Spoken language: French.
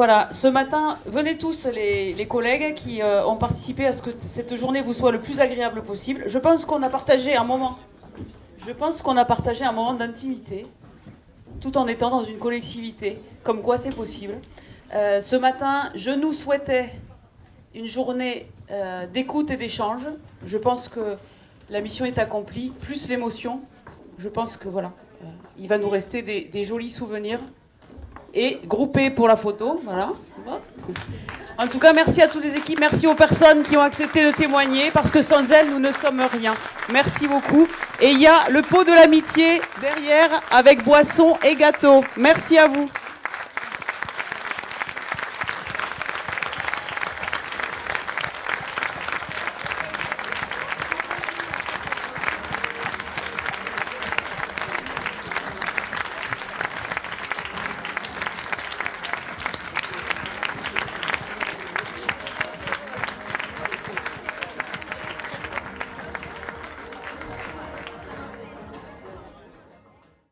voilà, ce matin, venez tous les, collègues qui euh, ont participé à ce que cette journée vous soit le plus agréable possible. Je pense qu'on a partagé un moment. Je pense qu'on a partagé un moment d'intimité, tout en étant dans une collectivité, comme quoi c'est possible. Euh, ce matin, je nous souhaitais une journée euh, d'écoute et d'échange. Je pense que la mission est accomplie, plus l'émotion. Je pense que voilà, il va nous rester des jolis souvenirs et groupés pour la photo. Voilà. En tout cas, merci à toutes les équipes, merci aux personnes qui ont accepté de témoigner, parce que sans elles, nous ne sommes rien. Merci beaucoup. Et il y a le pot de l'amitié derrière avec boisson et gâteau. Merci à vous.